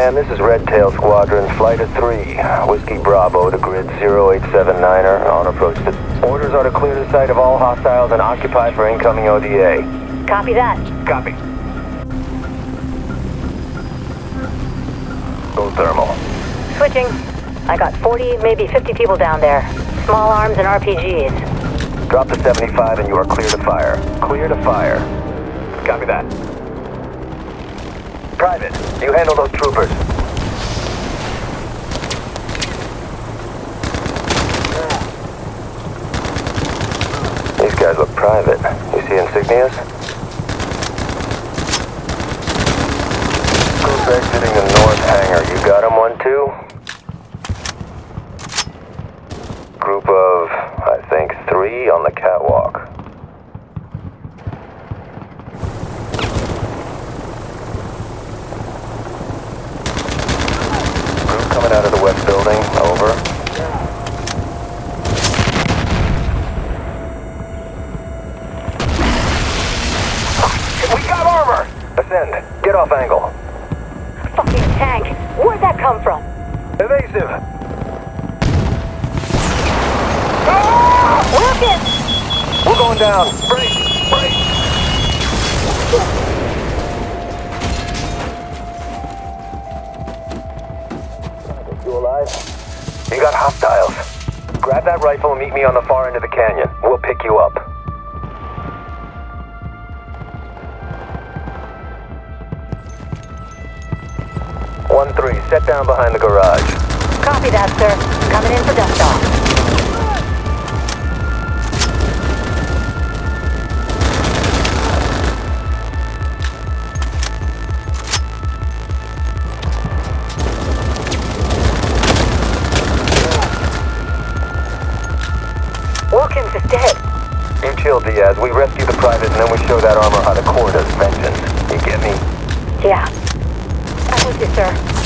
And this is Red Tail Squadron, Flight of 3. Whiskey Bravo to grid 0879er, on approach to... Orders are to clear the site of all hostiles and occupy for incoming ODA. Copy that. Copy. Go thermal. Switching. I got 40, maybe 50 people down there. Small arms and RPGs. Drop to 75 and you are clear to fire. Clear to fire. Copy that. Private, you handle those troopers. These guys look private. You see insignias? Group exiting the north hangar. You got him one two? Group of, I think, three on the catwalk. Coming out of the west building. Over. We got armor! Ascend. Get off angle. Fucking tank. Where'd that come from? Evasive. Ah! Rocket! We're going down. Break. Got hostiles. Grab that rifle and meet me on the far end of the canyon. We'll pick you up. One three, set down behind the garage. Copy that, sir. Coming in for dust off. Dead. You chill, Diaz. We rescue the private and then we show that armor how to court us vengeance. You get me? Yeah. I'm with you, sir.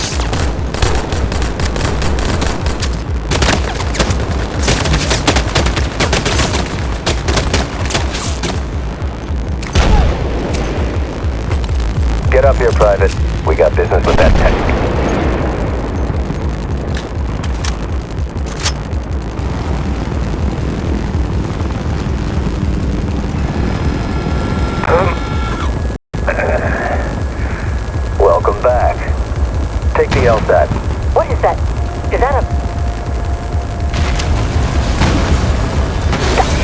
Get up here, Private. We got business with that tank. The LSAT. What is that? Is that a...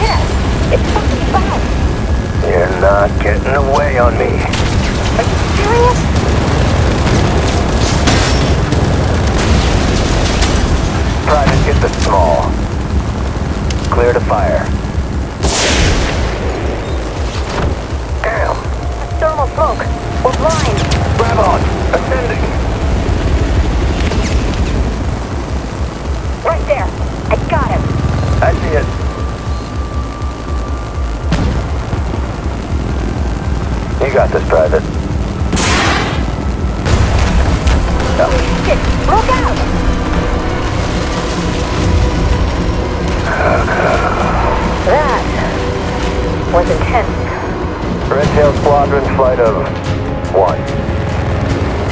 Yeah! It's fucking fast! You're not getting away on me. Are you serious? Private, get the small. Clear to fire. Damn. Thermal smoke. We're blind. Grab on. Ascending. You got this, Private. Holy shit! Look out! That was intense. Red Tail Squadron, flight of one.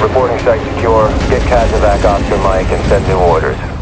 Reporting site secure. Get Kazovac off your mic and send new orders.